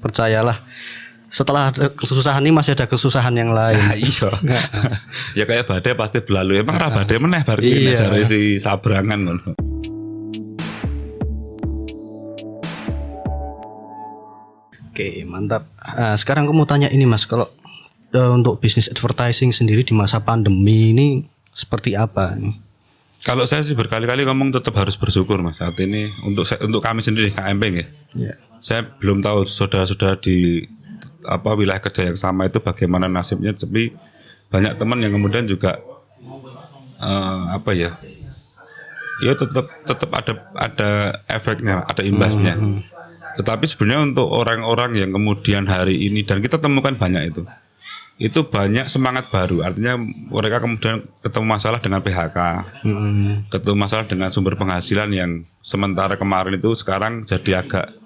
percayalah setelah kesusahan ini masih ada kesusahan yang lain. Nah, iya. ya kayak badai pasti berlalu. Emang ra badai meneh bar iki Iya. si sabrangan. Oke, mantap. Ah, sekarang aku mau tanya ini Mas, kalau eh, untuk bisnis advertising sendiri di masa pandemi ini seperti apa nih? Kalau saya sih berkali-kali ngomong tetap harus bersyukur Mas. Saat ini untuk untuk kami sendiri KMP ya. Ya. Saya belum tahu saudara-saudara di apa wilayah kerja yang sama itu bagaimana nasibnya tapi banyak teman yang kemudian juga eh, apa ya ya tetap tetap ada ada efeknya ada imbasnya. Tetapi sebenarnya untuk orang-orang yang kemudian hari ini dan kita temukan banyak itu itu banyak semangat baru. Artinya mereka kemudian ketemu masalah dengan PHK Mm-mm. ketemu masalah dengan sumber penghasilan yang sementara kemarin itu sekarang jadi agak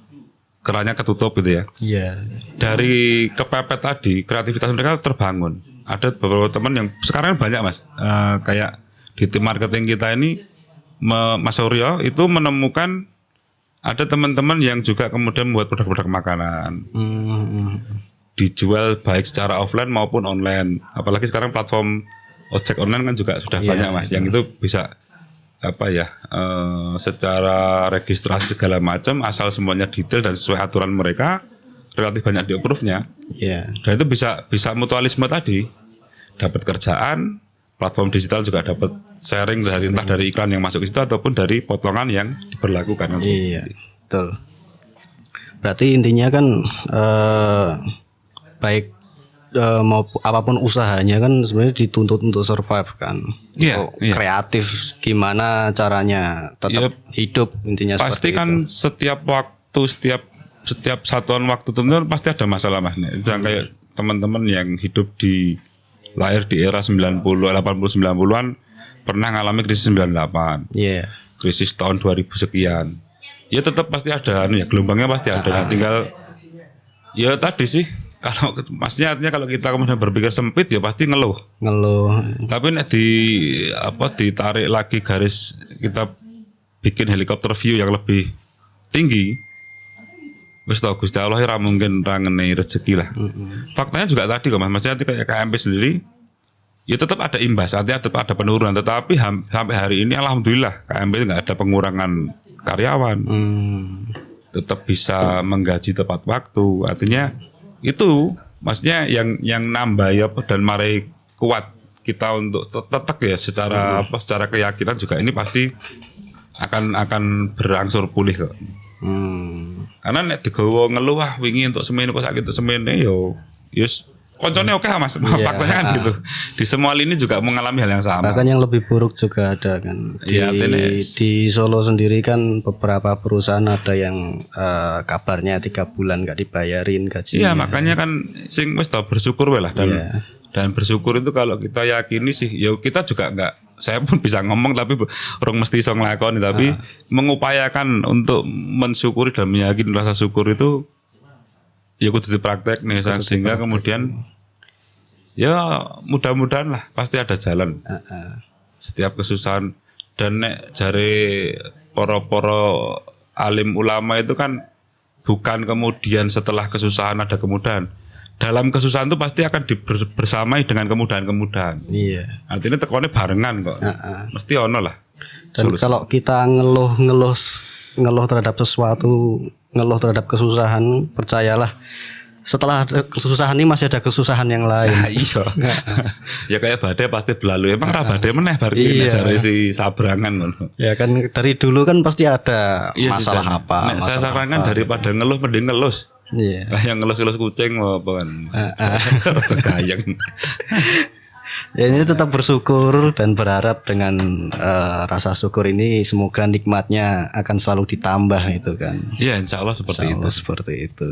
kerannya ketutup gitu ya. Iya. dari kepepet tadi kreativitas mereka terbangun. Ada beberapa teman yang sekarang banyak mas. Eh, kayak di tim marketing kita ini me- Mas Suryo itu menemukan ada teman-teman yang juga kemudian membuat produk-produk makanan. Mm-mm. dijual baik secara offline maupun online. Apalagi sekarang platform ojek online kan juga sudah Iya, banyak mas. Yang itu bisa apa ya eh, secara registrasi segala macam asal semuanya detail dan sesuai aturan mereka relatif banyak di approve-nya Iya. dan itu bisa bisa mutualisme tadi dapat kerjaan platform digital juga dapat sharing dari entah dari iklan yang masuk ke situ ataupun dari potongan yang diberlakukan Iya, betul. Berarti intinya kan eh, baik eh, mau apa pun usahanya kan sebenarnya dituntut untuk survive kan. Iya, Untuk iya. Kreatif gimana caranya tetap hidup intinya pasti kan setiap waktu setiap setiap satuan waktu tertentu pasti ada masalah mas dan kayak teman-teman yang hidup di lahir di era 90 80 90-an pernah ngalami krisis 98 itu. Iya. krisis tahun 2000 sekian ya tetap pasti ada anu ya gelombangnya pasti ada Nah, tinggal ya tadi sih kalau maksudnya artinya kalau kita kemudian berpikir sempit ya pasti ngeluh Ngeluh. tapi nek di apa ditarik lagi garis kita bikin helikopter view yang lebih tinggi wis tau Gusti Allah ya mungkin ra rezeki lah. Faktanya juga tadi kok Mas, maksudnya kayak KMP sendiri ya tetap ada imbas, artinya tetap ada penurunan, tetapi ham- sampai hari ini alhamdulillah KMP nggak ada pengurangan karyawan, Hmm. tetap bisa menggaji tepat waktu. Artinya itu maksudnya yang yang nambah ya dan mari kuat kita untuk tet- tetap ya secara apa secara keyakinan juga ini pasti akan akan berangsur pulih kok. Hmm. Karena nek digawa ngeluh wah wingi untuk semen kok sakit untuk semene yo yus koncone oke lah Mas. Faktanya kan gitu. Di semua lini juga mengalami hal yang sama. Bahkan yang lebih buruk juga ada kan. Di, Iya, artinya- di Solo sendiri kan beberapa perusahaan ada yang eh, kabarnya tiga bulan nggak dibayarin gaji. Iya, makanya kan sing wis tau bersyukur lah dan Iya. dan bersyukur itu kalau kita yakini sih ya kita juga nggak saya pun bisa ngomong tapi orang mesti iso nglakoni tapi Ah. mengupayakan untuk mensyukuri dan meyakini rasa syukur itu ya kudu dipraktek nih sehingga kemudian ya mudah-mudahan lah pasti ada jalan. Heeh. setiap kesusahan. Dan nek jare poro-poro alim ulama itu kan bukan kemudian setelah kesusahan ada kemudahan. Dalam kesusahan itu pasti akan dibersamai dengan kemudahan-kemudahan. Iya. artinya tekonnya barengan kok. Heeh. mesti ono lah Dan kalau kita ngeluh-ngeluh ngeluh terhadap sesuatu, ngeluh terhadap kesusahan, percayalah. Setelah kesusahan ini masih ada kesusahan yang lain. Nah, iya. Ya kayak badai pasti berlalu. Emang ra badai meneh bar iki Iya. jare si sabrangan Ya kan dari dulu kan pasti ada Iya, masalah Susan. apa, saya masalah sarankan daripada ngeluh mending ngelus. Iya. Lah yang ngelus-ngelus kucing mau apa kan? Gayang Ya ini tetap bersyukur dan berharap dengan eh, rasa syukur ini semoga nikmatnya akan selalu ditambah itu kan. Iya insya Allah seperti itu Insya Allah seperti itu.